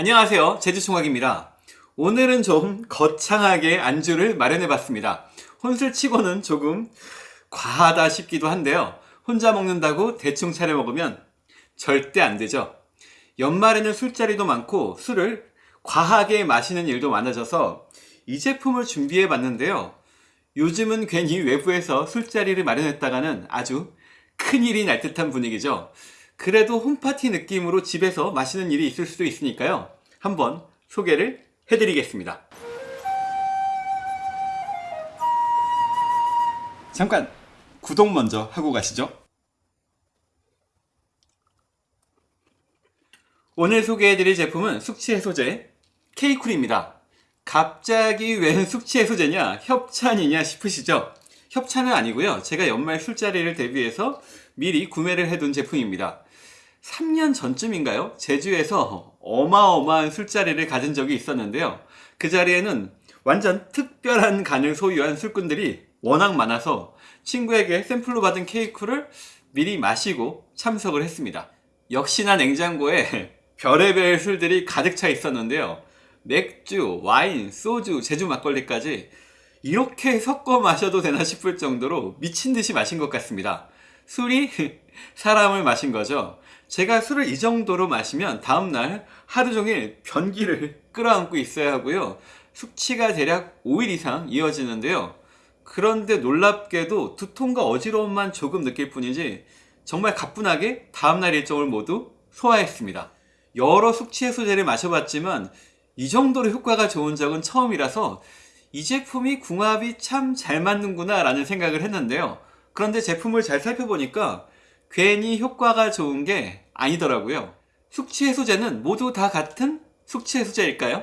안녕하세요. 제주총각입니다. 오늘은 좀 거창하게 안주를 마련해 봤습니다. 혼술치고는 조금 과하다 싶기도 한데요. 혼자 먹는다고 대충 차려 먹으면 절대 안 되죠. 연말에는 술자리도 많고 술을 과하게 마시는 일도 많아져서 이 제품을 준비해 봤는데요. 요즘은 괜히 외부에서 술자리를 마련했다가는 아주 큰일이 날 듯한 분위기죠 그래도 홈파티 느낌으로 집에서 마시는 일이 있을 수도 있으니까요. 한번 소개를 해드리겠습니다. 잠깐 구독 먼저 하고 가시죠. 오늘 소개해드릴 제품은 숙취해소제 케이쿨입니다. 갑자기 웬 숙취해소제냐 협찬이냐 싶으시죠 협찬은 아니고요 제가 연말 술자리를 대비해서 미리 구매를 해둔 제품입니다 3년 전쯤인가요? 제주에서 어마어마한 술자리를 가진 적이 있었는데요. 그 자리에는 완전 특별한 간을 소유한 술꾼들이 워낙 많아서 친구에게 샘플로 받은 케이크를 미리 마시고 참석을 했습니다. 역시나 냉장고에 별의별 술들이 가득 차 있었는데요. 맥주, 와인, 소주, 제주 막걸리까지 이렇게 섞어 마셔도 되나 싶을 정도로 미친 듯이 마신 것 같습니다. 술이 사람을 마신 거죠. 제가 술을 이 정도로 마시면 다음날 하루 종일 변기를 끌어안고 있어야 하고요. 숙취가 대략 5일 이상 이어지는데요. 그런데 놀랍게도 두통과 어지러움만 조금 느낄 뿐이지 정말 가뿐하게 다음날 일정을 모두 소화했습니다. 여러 숙취 해소제를 마셔봤지만 이 정도로 효과가 좋은 적은 처음이라서 이 제품이 궁합이 참 잘 맞는구나 라는 생각을 했는데요. 그런데 제품을 잘 살펴보니까 괜히 효과가 좋은 게 아니더라고요. 숙취 해소제는 모두 다 같은 숙취 해소제일까요?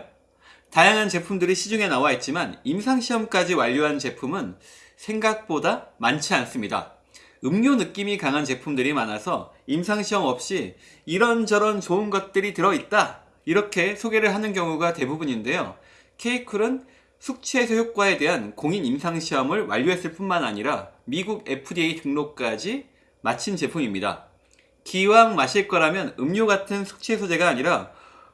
다양한 제품들이 시중에 나와 있지만 임상시험까지 완료한 제품은 생각보다 많지 않습니다. 음료 느낌이 강한 제품들이 많아서 임상시험 없이 이런저런 좋은 것들이 들어있다 이렇게 소개를 하는 경우가 대부분인데요. 케이쿨은 숙취해소 효과에 대한 공인 임상시험을 완료했을 뿐만 아니라 미국 FDA 등록까지 마친 제품입니다. 기왕 마실 거라면 음료 같은 숙취해소제가 아니라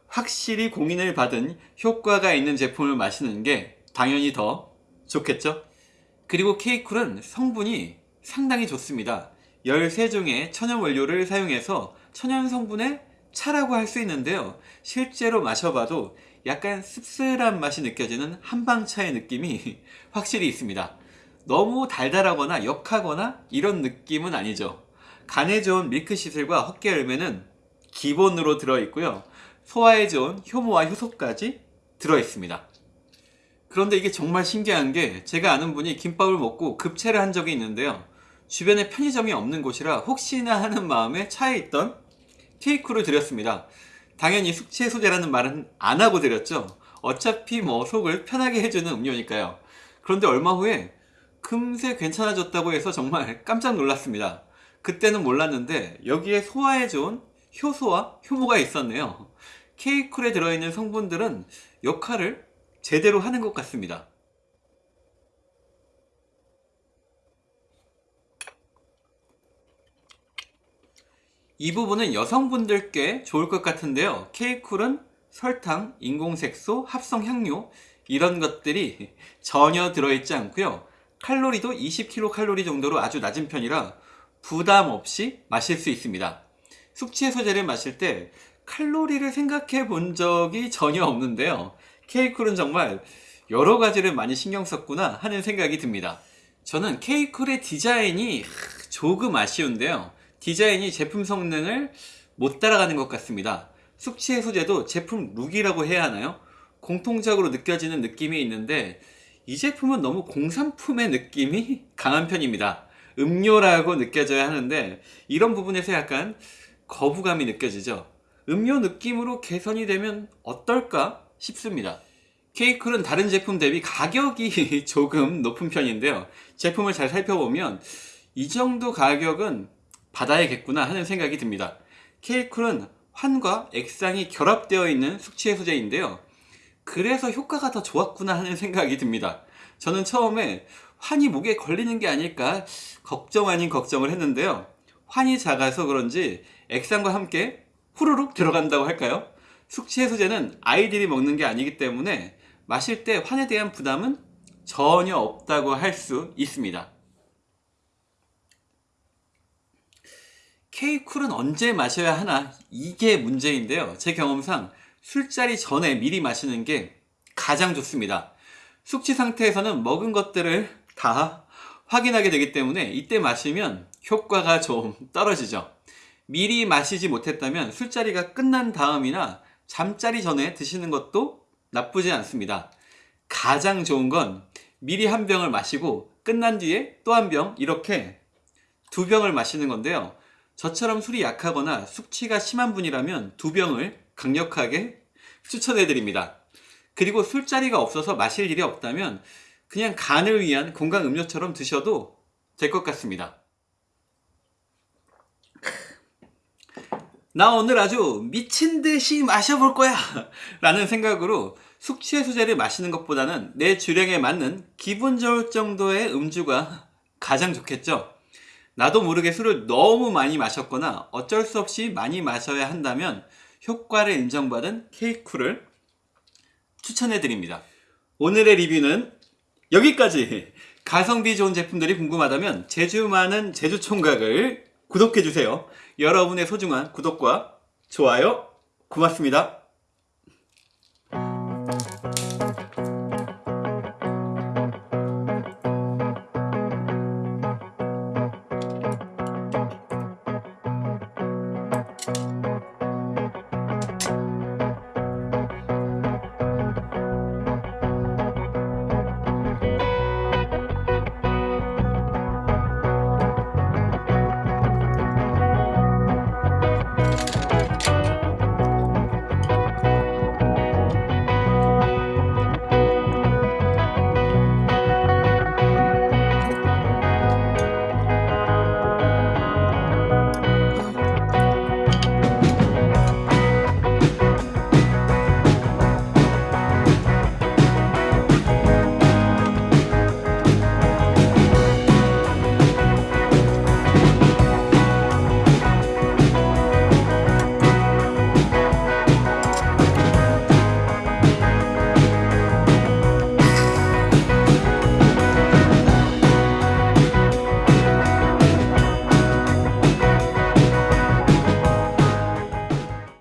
확실히 공인을 받은 효과가 있는 제품을 마시는 게 당연히 더 좋겠죠? 그리고 케이쿨은 성분이 상당히 좋습니다. 13종의 천연 원료를 사용해서 천연 성분의 차라고 할 수 있는데요. 실제로 마셔봐도 약간 씁쓸한 맛이 느껴지는 한방차의 느낌이 확실히 있습니다. 너무 달달하거나 역하거나 이런 느낌은 아니죠. 간에 좋은 밀크시슬과 헛개열매는 기본으로 들어있고요. 소화에 좋은 효모와 효소까지 들어있습니다. 그런데 이게 정말 신기한 게 제가 아는 분이 김밥을 먹고 급체를 한 적이 있는데요. 주변에 편의점이 없는 곳이라 혹시나 하는 마음에 차에 있던 케이크를 드렸습니다. 당연히 숙취 해소제라는 말은 안 하고 드렸죠. 어차피 뭐 속을 편하게 해주는 음료니까요. 그런데 얼마 후에 금세 괜찮아졌다고 해서 정말 깜짝 놀랐습니다. 그때는 몰랐는데 여기에 소화에 좋은 효소와 효모가 있었네요. 케이쿨에 들어있는 성분들은 역할을 제대로 하는 것 같습니다. 이 부분은 여성분들께 좋을 것 같은데요. 케이쿨은 설탕, 인공색소, 합성 향료 이런 것들이 전혀 들어있지 않고요. 칼로리도 20kcal 정도로 아주 낮은 편이라 부담 없이 마실 수 있습니다. 숙취해소제를 마실 때 칼로리를 생각해 본 적이 전혀 없는데요. 케이쿨은 정말 여러 가지를 많이 신경 썼구나 하는 생각이 듭니다. 저는 케이쿨의 디자인이 조금 아쉬운데요. 디자인이 제품 성능을 못 따라가는 것 같습니다. 숙취 해소제도 제품 룩이라고 해야 하나요? 공통적으로 느껴지는 느낌이 있는데 이 제품은 너무 공산품의 느낌이 강한 편입니다. 음료라고 느껴져야 하는데 이런 부분에서 약간 거부감이 느껴지죠. 음료 느낌으로 개선이 되면 어떨까 싶습니다. 케이클은 다른 제품 대비 가격이 조금 높은 편인데요. 제품을 잘 살펴보면 이 정도 가격은 받아야겠구나 하는 생각이 듭니다. 케이클은 환과 액상이 결합되어 있는 숙취 해소제인데요. 그래서 효과가 더 좋았구나 하는 생각이 듭니다. 저는 처음에 환이 목에 걸리는 게 아닐까 걱정 아닌 걱정을 했는데요 환이 작아서 그런지 액상과 함께 후루룩 들어간다고 할까요? 숙취 해소제는 아이들이 먹는 게 아니기 때문에 마실 때 환에 대한 부담은 전혀 없다고 할 수 있습니다. K쿨은 언제 마셔야 하나? 이게 문제인데요. 제 경험상 술자리 전에 미리 마시는 게 가장 좋습니다. 숙취 상태에서는 먹은 것들을 다 확인하게 되기 때문에 이때 마시면 효과가 좀 떨어지죠. 미리 마시지 못했다면 술자리가 끝난 다음이나 잠자리 전에 드시는 것도 나쁘지 않습니다. 가장 좋은 건 미리 한 병을 마시고 끝난 뒤에 또 한 병 이렇게 두 병을 마시는 건데요. 저처럼 술이 약하거나 숙취가 심한 분이라면 두 병을 강력하게 추천해 드립니다. 그리고 술자리가 없어서 마실 일이 없다면 그냥 간을 위한 건강 음료처럼 드셔도 될 것 같습니다. 나 오늘 아주 미친 듯이 마셔볼 거야! 라는 생각으로 숙취 해소제를 마시는 것보다는 내 주량에 맞는 기분 좋을 정도의 음주가 가장 좋겠죠? 나도 모르게 술을 너무 많이 마셨거나 어쩔 수 없이 많이 마셔야 한다면 효과를 인정받은 케이크를 추천해 드립니다. 오늘의 리뷰는 여기까지! 가성비 좋은 제품들이 궁금하다면 제주 많은 제주 총각을 구독해 주세요. 여러분의 소중한 구독과 좋아요 고맙습니다.